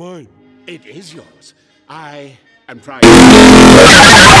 Mine. It is yours. I am trying.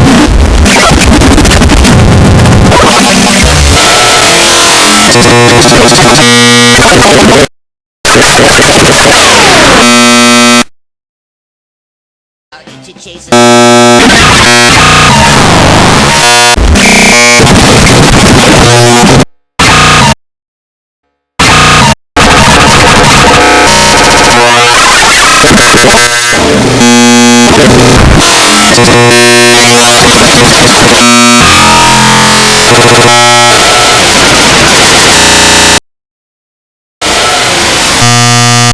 Chase